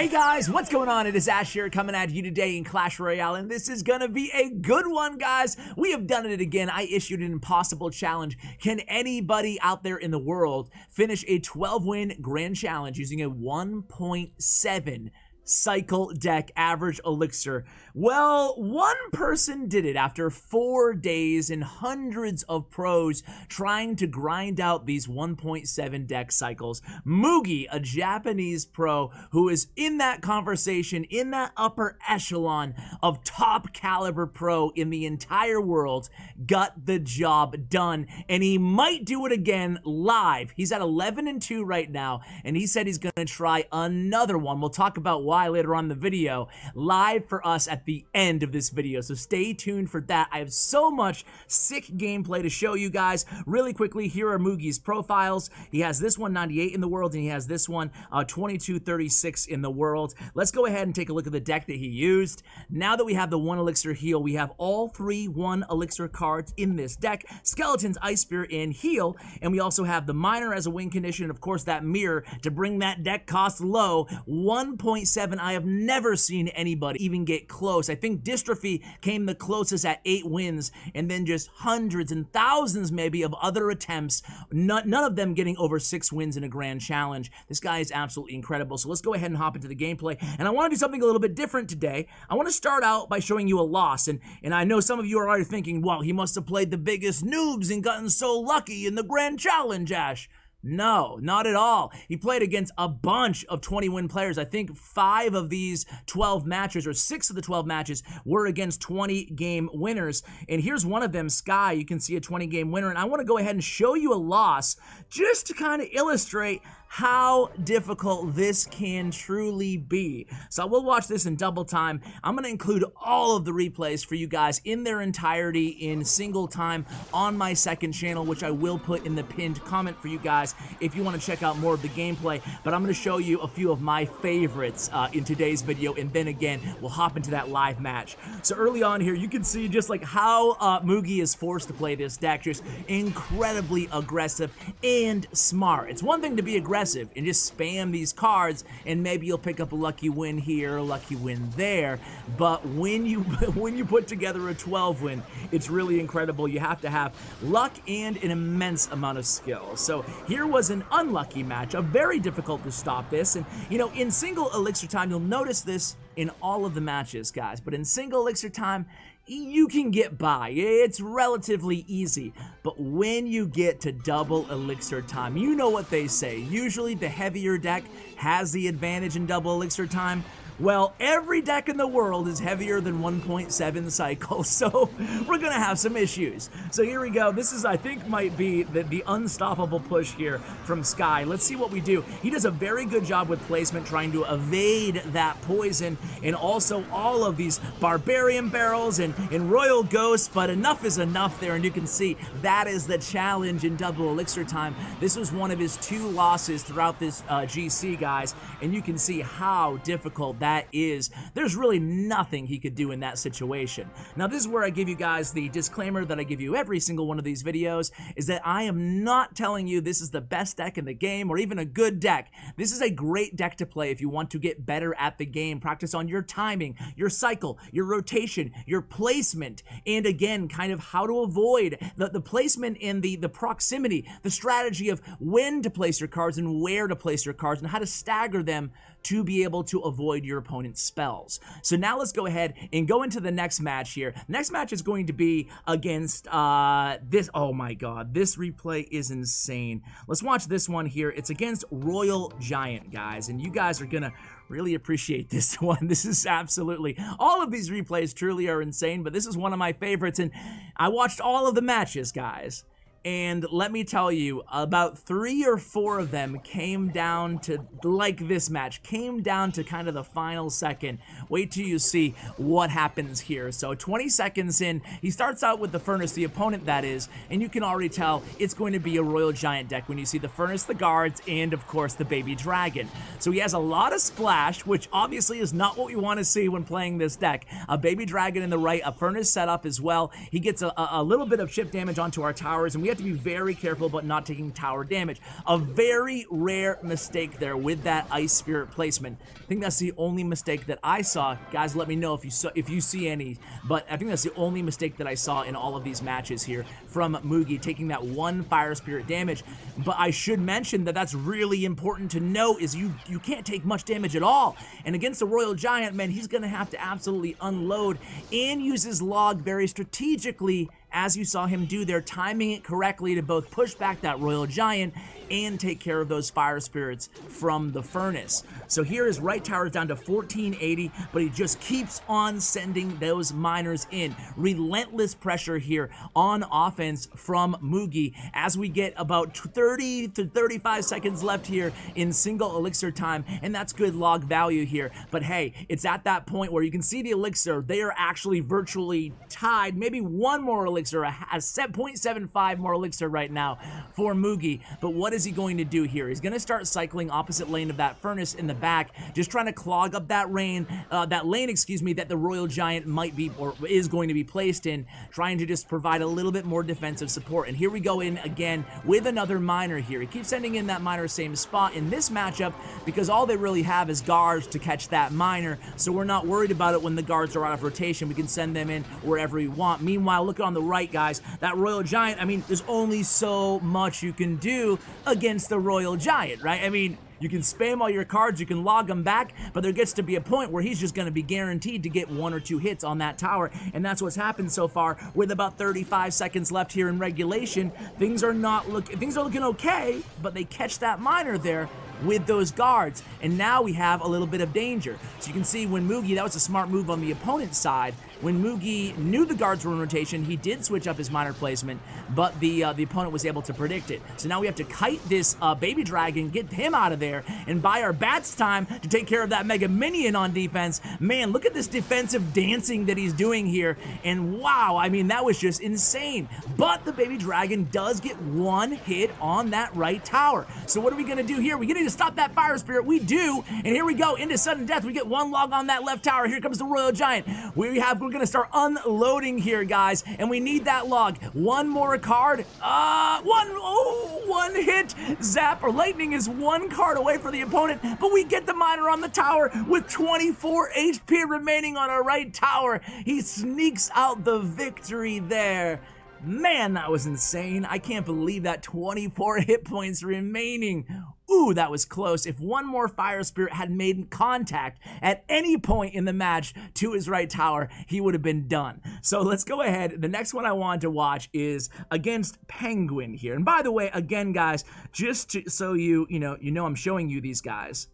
Hey guys, what's going on? It is Ash here coming at you today in Clash Royale, and this is gonna be a good one, guys. We have done it again. I issued an impossible challenge. Can anybody out there in the world finish a 12 win grand challenge using a 1.7 cycle deck average elixir. Well, one person did it after four days and hundreds of pros trying to grind out these 1.7 deck cycles. Mugi, a Japanese pro who is in that conversation, in that upper echelon of top caliber pro in the entire world, got the job done. And he might do it again live. He's at 11 and 2 right now, and he said he's going to try another one. We'll talk about why later on the video live for us at the end of this video. So stay tuned for that. I have so much sick gameplay to show you guys. Really quickly, here are Mugi's profiles. He has this one 98 in the world and he has this one uh, 2236 in the world. Let's go ahead and take a look at the deck that he used. Now that we have the one elixir heal, we have all three one elixir cards in this deck. Skeletons, Ice Spirit, and Heal. And we also have the Miner as a win condition. Of course, that Mirror to bring that deck cost low. 1.7 I have never seen anybody even get close. I think Dystrophy came the closest at eight wins, and then just hundreds and thousands maybe of other attempts, none, none of them getting over six wins in a grand challenge. This guy is absolutely incredible. So let's go ahead and hop into the gameplay. And I want to do something a little bit different today. I want to start out by showing you a loss. And, and I know some of you are already thinking, well, he must have played the biggest noobs and gotten so lucky in the grand challenge, Ash. No, not at all. He played against a bunch of 20 win players. I think five of these 12 matches, or six of the 12 matches, were against 20 game winners. And here's one of them, Sky. You can see a 20 game winner. And I want to go ahead and show you a loss just to kind of illustrate how difficult this can truly be. So we'll watch this in double time. I'm going to include all of the replays for you guys in their entirety in single time on my second channel, which I will put in the pinned comment for you guys if you want to check out more of the gameplay. But I'm going to show you a few of my favorites uh, in today's video, and then again, we'll hop into that live match. So early on here, you can see just like how uh, Mugi is forced to play this deck, just incredibly aggressive and smart. It's one thing to be aggressive aggressive and just spam these cards and maybe you'll pick up a lucky win here, a lucky win there. But when you when you put together a 12 win, it's really incredible. You have to have luck and an immense amount of skill. So here was an unlucky match, a very difficult to stop this. And you know, in single elixir time, you'll notice this in all of the matches, guys. But in single elixir time, you can get by. It's relatively easy. But when you get to double elixir time, you know what they say. Usually the heavier deck has the advantage in double elixir time. Well, every deck in the world is heavier than 1.7 cycles, so we're gonna have some issues. So here we go. This is, I think, might be the, the unstoppable push here from Sky. Let's see what we do. He does a very good job with placement, trying to evade that poison, and also all of these Barbarian Barrels and, and Royal Ghosts, but enough is enough there, and you can see that is the challenge in double elixir time. This was one of his two losses throughout this uh, GC, guys, and you can see how difficult that that is, there's really nothing he could do in that situation. Now, this is where I give you guys the disclaimer that I give you every single one of these videos, is that I am not telling you this is the best deck in the game or even a good deck. This is a great deck to play if you want to get better at the game. Practice on your timing, your cycle, your rotation, your placement, and again, kind of how to avoid the, the placement and the, the proximity, the strategy of when to place your cards and where to place your cards and how to stagger them to be able to avoid your opponent's spells. So now let's go ahead and go into the next match here. Next match is going to be against uh, this. Oh my god, this replay is insane. Let's watch this one here. It's against Royal Giant, guys, and you guys are gonna really appreciate this one. This is absolutely, all of these replays truly are insane, but this is one of my favorites, and I watched all of the matches, guys. And let me tell you, about three or four of them came down to, like this match, came down to kind of the final second. Wait till you see what happens here. So 20 seconds in, he starts out with the Furnace, the opponent that is, and you can already tell it's going to be a Royal Giant deck when you see the Furnace, the Guards, and of course the Baby Dragon. So he has a lot of splash, which obviously is not what we want to see when playing this deck. A Baby Dragon in the right, a Furnace setup as well. He gets a, a little bit of chip damage onto our towers, and we have to be very careful about not taking tower damage. A very rare mistake there with that Ice Spirit placement. I think that's the only mistake that I saw. Guys, let me know if you saw, if you see any, but I think that's the only mistake that I saw in all of these matches here from Mugi, taking that one Fire Spirit damage. But I should mention that that's really important to know is you, you can't take much damage at all. And against the Royal Giant, man, he's going to have to absolutely unload and use his log very strategically as you saw him do. There, timing it correctly to both push back that Royal Giant and take care of those fire spirits from the furnace. So here his right tower is down to 1480, but he just keeps on sending those miners in. Relentless pressure here on offense from Mugi as we get about 30 to 35 seconds left here in single elixir time, and that's good log value here. But hey, it's at that point where you can see the elixir, they are actually virtually tied, maybe one more elixir, a 0.75 more elixir right now for Mugi. But what is is he going to do here? He's going to start cycling opposite lane of that furnace in the back, just trying to clog up that lane, uh, that lane, excuse me, that the Royal Giant might be or is going to be placed in, trying to just provide a little bit more defensive support. And here we go in again with another miner here. He keeps sending in that miner same spot in this matchup because all they really have is guards to catch that miner, so we're not worried about it when the guards are out of rotation. We can send them in wherever we want. Meanwhile, look on the right, guys. That Royal Giant, I mean, there's only so much you can do against the Royal Giant, right? I mean, you can spam all your cards, you can log them back, but there gets to be a point where he's just going to be guaranteed to get one or two hits on that tower, and that's what's happened so far. With about 35 seconds left here in regulation, things are not looking things are looking okay, but they catch that miner there with those guards, and now we have a little bit of danger. So you can see when Mugi, that was a smart move on the opponent's side, when Mugi knew the guards were in rotation, he did switch up his miner placement, but the uh, the opponent was able to predict it. So now we have to kite this uh, baby dragon, get him out of there, and buy our bats time to take care of that mega minion on defense. Man, look at this defensive dancing that he's doing here, and wow, I mean, that was just insane. But the baby dragon does get one hit on that right tower. So what are we gonna do here? We need to stop that fire spirit. We do, and here we go into sudden death. We get one log on that left tower. Here comes the royal giant. We have we're gonna start unloading here, guys, and we need that log. One more card. Uh, one, oh, one hit. Zap or lightning is one card away for the opponent, but we get the miner on the tower with 24 HP remaining on our right tower. He sneaks out the victory there. Man, that was insane. I can't believe that 24 hit points remaining. Ooh, that was close. If one more Fire Spirit had made contact at any point in the match to his right tower, he would have been done. So let's go ahead. The next one I want to watch is against Penguin here. And by the way, again, guys, just to, so you, you know, you know I'm showing you these guys.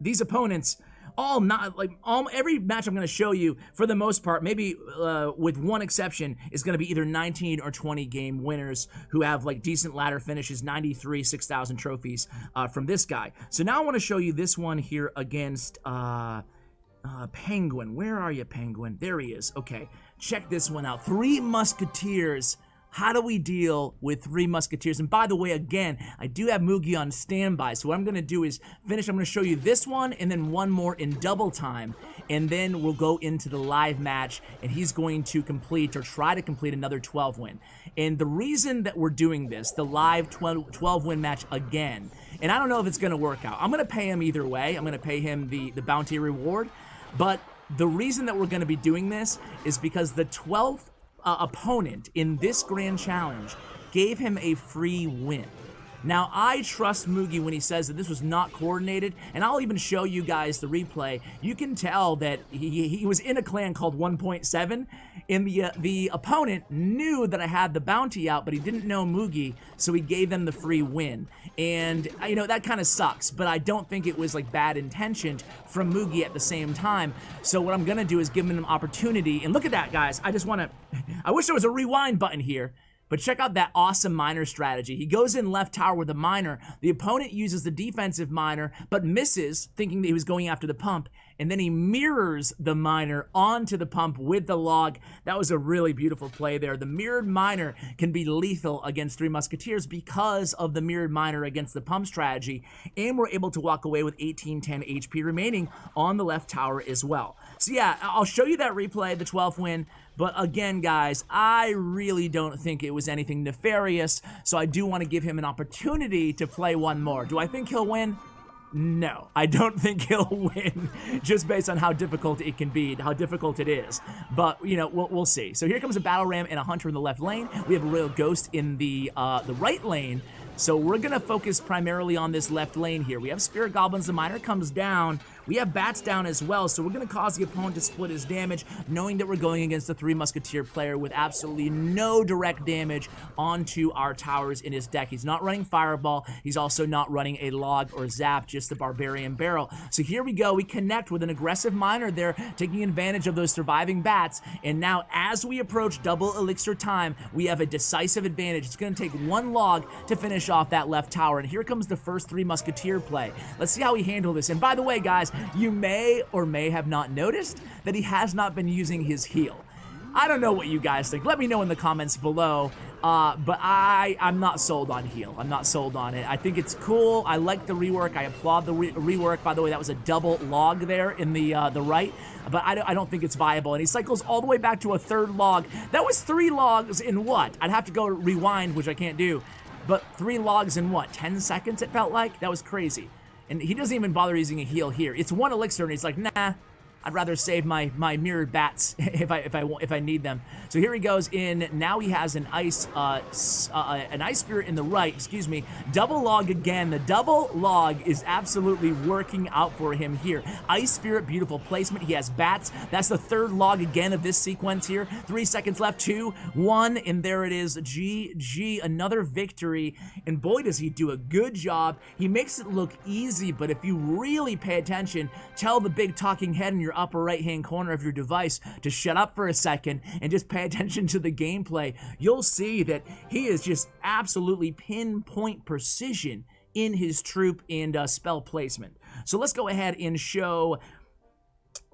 These opponents all not like all every match I'm going to show you for the most part, maybe uh, with one exception, is going to be either 19 or 20 game winners who have like decent ladder finishes, 93, 6,000 trophies uh, from this guy. So now I want to show you this one here against uh, uh, Penguin. Where are you, Penguin? There he is. Okay, check this one out. Three Musketeers how do we deal with Three Musketeers? And by the way, again, I do have Mugi on standby. So what I'm going to do is finish. I'm to show you this one and then one more in double time. And then we'll go into the live match and he's going to complete or try to complete another 12 win. And the reason that we're doing this, the live 12, 12 win match again, and I don't know if it's going to work out. I'm going to pay him either way. I'm going to pay him the, the bounty reward. But the reason that we're going to be doing this is because the 12th uh, opponent in this grand challenge gave him a free win. Now, I trust Mugi when he says that this was not coordinated, and I'll even show you guys the replay. You can tell that he, he was in a clan called 1.7, and the, uh, the opponent knew that I had the bounty out, but he didn't know Mugi, so he gave them the free win. And, uh, you know, that kind of sucks, but I don't think it was, like, bad intentioned from Mugi at the same time. So what I'm going to do is give him an opportunity, and look at that, guys. I just want to... I wish there was a rewind button here. But check out that awesome miner strategy. He goes in left tower with a miner. The opponent uses the defensive miner, but misses, thinking that he was going after the pump. and then he mirrors the miner onto the pump with the log. That was a really beautiful play there. The mirrored miner can be lethal against Three Musketeers because of the mirrored miner against the pump strategy, and we're able to walk away with 1810 HP remaining on the left tower as well. So yeah, I'll show you that replay, the 12th win. But again, guys, I really don't think it was anything nefarious, so I do want to give him an opportunity to play one more. Do I think he'll win? No, I don't think he'll win just based on how difficult it can be, how difficult it is. But, you know, we'll, we'll see. So here comes a Battle Ram and a Hunter in the left lane. We have a Royal Ghost in the, uh, the right lane. So we're going to focus primarily on this left lane here. We have Spear Goblins. The Miner comes down. We have bats down as well, so we're going to cause the opponent to split his damage, knowing that we're going against a Three Musketeer player with absolutely no direct damage onto our towers in his deck. He's not running Fireball. He's also not running a Log or Zap, just the Barbarian Barrel. So here we go. We connect with an aggressive Miner there, taking advantage of those surviving bats. And now, as we approach double Elixir time, we have a decisive advantage. It's going to take one Log to finish off that left tower. And here comes the first Three Musketeer play. Let's see how we handle this. And by the way, guys, you may or may have not noticed that he has not been using his heal. I don't know what you guys think. Let me know in the comments below. Uh, but I, I'm not sold on heal. I'm not sold on it. I think it's cool. I like the rework. I applaud the re rework. By the way, that was a double log there in the uh, the right. But I don't, I don't think it's viable. And he cycles all the way back to a third log. That was three logs in what? I'd have to go rewind, which I can't do. But three logs in what? 10 seconds it felt like? That was crazy. And he doesn't even bother using a heal here. It's one elixir, and he's like, nah, I'd rather save my my mirrored bats if I if I if I need them. So here he goes in. Now he has an ice uh, uh, an ice spirit in the right. Excuse me. Double log again. The double log is absolutely working out for him here. Ice spirit, beautiful placement. He has bats. That's the third log again of this sequence here. Three seconds left. Two, one, and there it is. GG. Another victory. And boy, does he do a good job. He makes it look easy, but if you really pay attention, tell the big talking head in your your upper right hand corner of your device to shut up for a second and just pay attention to the gameplay, you'll see that he is just absolutely pinpoint precision in his troop and uh, spell placement. So let's go ahead and show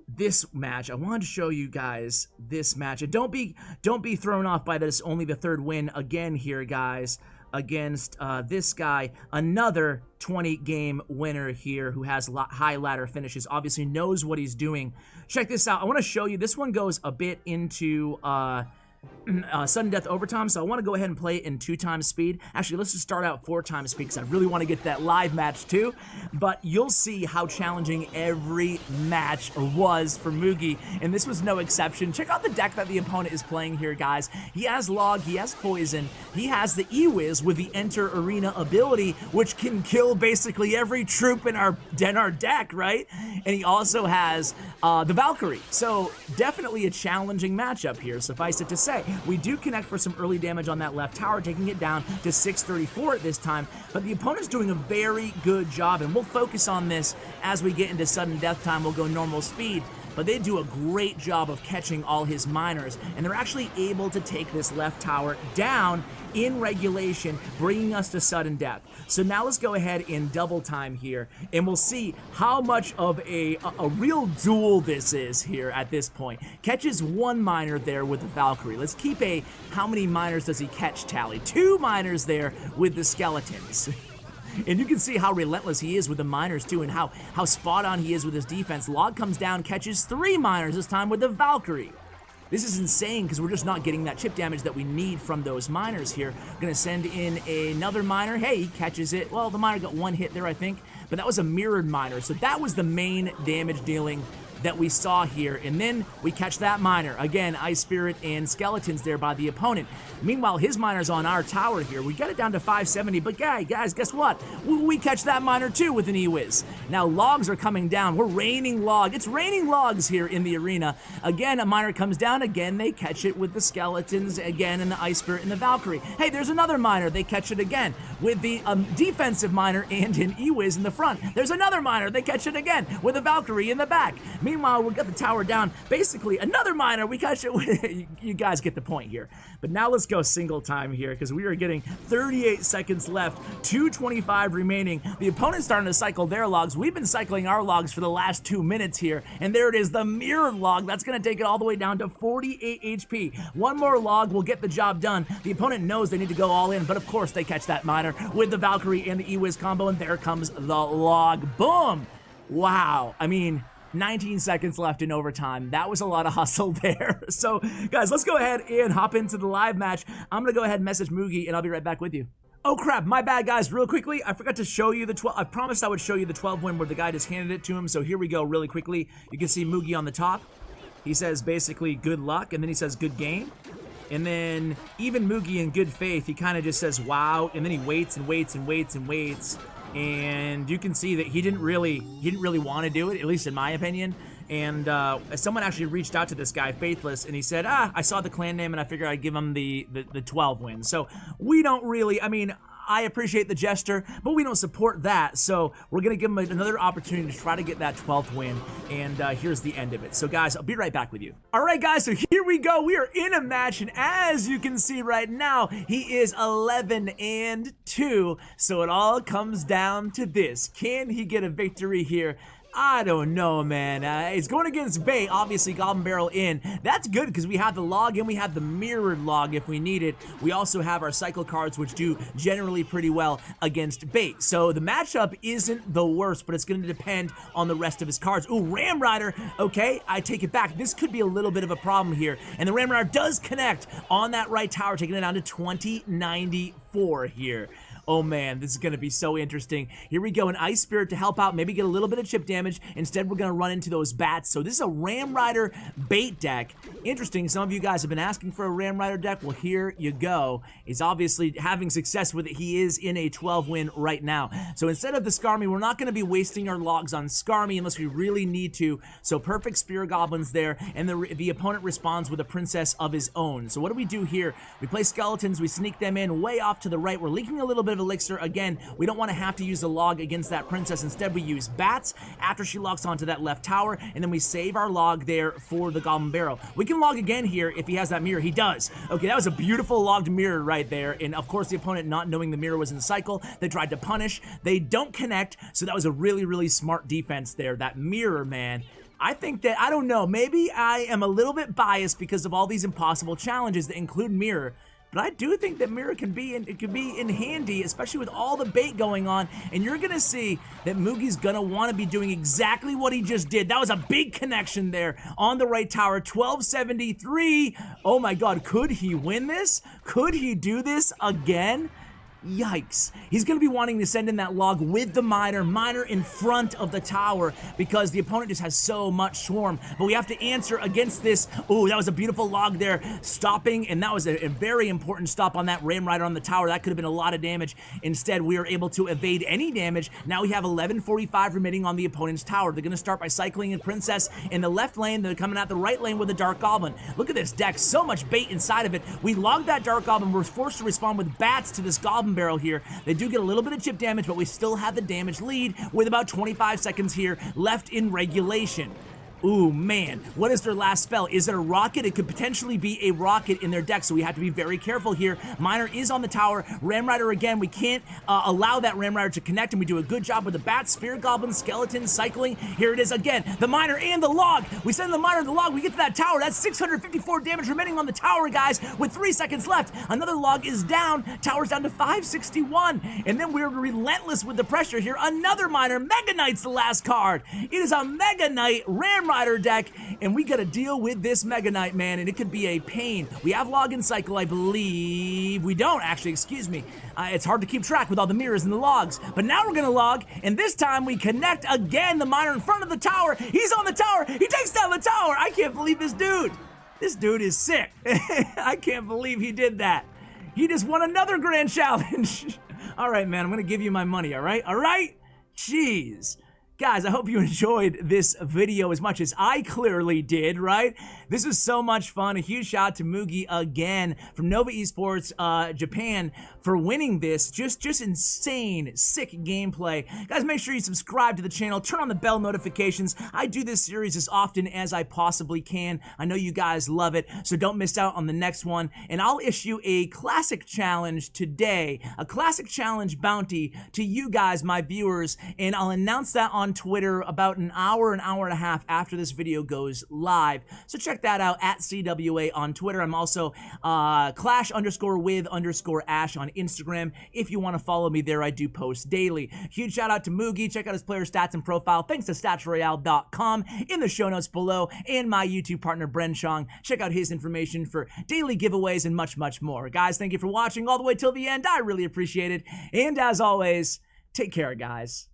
this match. I wanted to show you guys this match. And don't be don't be thrown off by this only the third win again here, guys against uh, this guy, another 20 game winner here who has high ladder finishes, obviously knows what he's doing. Check this out. I want to show you. This one goes a bit into. Uh, uh, sudden death overtime, so I want to go ahead and play it in two times speed. Actually, let's just start out four times speed because I really want to get that live match too. But you'll see how challenging every match was for Mugi, and this was no exception. Check out the deck that the opponent is playing here, guys. He has Log, he has Poison, he has the E-Wiz with the Enter Arena ability, which can kill basically every troop in our, in our deck, right? And he also has uh, the Valkyrie. So definitely a challenging matchup here, suffice it to say. We do connect for some early damage on that left tower, taking it down to 634 at this time, but the opponent's doing a very good job, and we'll focus on this as we get into sudden death time. We'll go normal speed but they do a great job of catching all his miners, and they're actually able to take this left tower down in regulation, bringing us to sudden death. So now let's go ahead in double time here, and we'll see how much of a, a, a real duel this is here at this point. Catches one miner there with the Valkyrie. Let's keep a how many miners does he catch tally. Two miners there with the skeletons. And you can see how relentless he is with the miners too and how, how spot on he is with his defense. Log comes down, catches three miners this time with the Valkyrie. This is insane because we're just not getting that chip damage that we need from those miners here. Gonna send in another miner. Hey, he catches it. Well, the miner got one hit there, I think, but that was a mirrored miner. So that was the main damage dealing that we saw here. And then we catch that miner. Again, Ice Spirit and Skeletons there by the opponent. Meanwhile, his miner's on our tower here. We get it down to 570, but guys, guys, guess what? We catch that miner too with an E-Wiz. Now, logs are coming down. We're raining log. It's raining logs here in the arena. Again, a miner comes down. Again, they catch it with the Skeletons. Again, and the Ice Spirit and the Valkyrie. Hey, there's another miner. They catch it again with the um, defensive miner and an E-Wiz in the front. There's another miner. They catch it again with a Valkyrie in the back. Meanwhile, we got the tower down. Basically, another miner. We got you, you guys get the point here. But now let's go single time here because we are getting 38 seconds left, 225 remaining. The opponent's starting to cycle their logs. We've been cycling our logs for the last two minutes here. And there it is, the mirror log. That's going to take it all the way down to 48 HP. One more log will get the job done. The opponent knows they need to go all in, but of course they catch that miner with the Valkyrie and the E-Wiz combo, and there comes the log. Boom! Wow. I mean, 19 seconds left in overtime. That was a lot of hustle there. So, guys, let's go ahead and hop into the live match. I'm going to go ahead and message Mugi, and I'll be right back with you. Oh crap, my bad guys, real quickly, I forgot to show you the 12, I promised I would show you the 12 win where the guy just handed it to him, so here we go really quickly. You can see Mugi on the top. He says basically good luck, and then he says good game. And then even Mugi in good faith, he kind of just says wow, and then he waits and waits and waits and waits and you can see that he didn't really he didn't really want to do it, at least in my opinion. And uh, someone actually reached out to this guy, Faithless, and he said, "Ah, I saw the clan name, and I figured I'd give him the the, the 12 wins." So we don't really. I mean, I appreciate the gesture, but we don't support that. So we're going to give him another opportunity to try to get that 12th win. And uh, here's the end of it. So, guys, I'll be right back with you. All right, guys, so here we go. We are in a match. And as you can see right now, he is 11 and 2. So it all comes down to this. Can he get a victory here? I don't know, man. Uh, it's going against Bait, obviously Goblin Barrel in. That's good because we have the log and we have the mirrored log if we need it. We also have our cycle cards, which do generally pretty well against Bait. So the matchup isn't the worst, but it's going to depend on the rest of his cards. Ooh, Ram Rider. Okay, I take it back. This could be a little bit of a problem here. And the Ram Rider does connect on that right tower, taking it down to 2094 here. Oh man, this is going to be so interesting. Here we go, an Ice Spirit to help out, maybe get a little bit of chip damage. Instead, we're going to run into those bats. So this is a Ram Rider bait deck. Interesting, some of you guys have been asking for a Ram Rider deck. Well, here you go. He's obviously having success with it. He is in a 12 win right now. So instead of the Skarmy, we're not going to be wasting our logs on Skarmy unless we really need to. So perfect Spear Goblins there, and the, the opponent responds with a Princess of his own. So what do we do here? We play Skeletons, we sneak them in way off to the right. We're leaking a little bit elixir. Again, we don't want to have to use the log against that princess. Instead, we use bats after she locks onto that left tower, and then we save our log there for the Goblin Barrel. We can log again here if he has that mirror. He does. Okay, that was a beautiful logged mirror right there, and of course, the opponent not knowing the mirror was in the cycle, they tried to punish. They don't connect, so that was a really, really smart defense there. That mirror, man, I think that, I don't know, maybe I am a little bit biased because of all these impossible challenges that include mirror, but I do think that Mirror can be in, it can be in handy, especially with all the bait going on. And you're gonna see that Mugi's gonna want to be doing exactly what he just did. That was a big connection there on the right tower. 1273. Oh my God, could he win this? Could he do this again? Yikes. He's going to be wanting to send in that log with the miner, miner in front of the tower because the opponent just has so much swarm. But we have to answer against this. Oh, that was a beautiful log there, stopping, and that was a, a, very important stop on that Ram Rider on the tower. That could have been a lot of damage. Instead, we are able to evade any damage. Now we have 1145 remaining on the opponent's tower. They're going to start by cycling in Princess in the left lane. They're coming out the right lane with a Dark Goblin. Look at this deck. So much bait inside of it. We logged that Dark Goblin. We're forced to respond with bats to this Goblin barrel here. They do get a little bit of chip damage, but we still have the damage lead with about 25 seconds here left in regulation. Ooh, man. What is their last spell? Is it a rocket? It could potentially be a rocket in their deck, so we have to be very careful here. Miner is on the tower. Ram Rider again. We can't uh, allow that Ram Rider to connect, and we do a good job with the Bat, Spear Goblin, Skeleton, Cycling. Here it is again. The Miner and the Log. We send the Miner the Log. We get to that tower. That's 654 damage remaining on the tower, guys, with three seconds left. Another Log is down. Tower's down to 561. And then we're relentless with the pressure here. Another Miner. Mega Knight's the last card. It is a Mega Knight Ram Rider deck, and we gotta deal with this Mega Knight, man, and it could be a pain. We have Login Cycle, I believe. We don't, actually, excuse me. Uh, it's hard to keep track with all the mirrors and the logs. But now we're gonna log, and this time we connect again. The miner in front of the tower. He's on the tower. He takes down the tower. I can't believe this dude. This dude is sick. I can't believe he did that. He just won another grand challenge. all right, man, I'm gonna give you my money, all right? All right? Jeez. Guys, I hope you enjoyed this video as much as I clearly did, right? This was so much fun. A huge shout out to Mugi again from Nova Esports uh, Japan for winning this. Just, just insane, sick gameplay. Guys, make sure you subscribe to the channel, turn on the bell notifications. I do this series as often as I possibly can. I know you guys love it, so don't miss out on the next one. And I'll issue a classic challenge today, a classic challenge bounty to you guys, my viewers, and I'll announce that on on Twitter about an hour, an hour and a half after this video goes live. So check that out at CWA on Twitter. I'm also uh, Clash underscore with underscore Ash on Instagram. If you want to follow me there, I do post daily. Huge shout out to Mugi. Check out his player stats and profile. Thanks to StatsRoyale.com in the show notes below and my YouTube partner, Bren Chong. Check out his information for daily giveaways and much, much more. Guys, thank you for watching all the way till the end. I really appreciate it. And as always, take care, guys.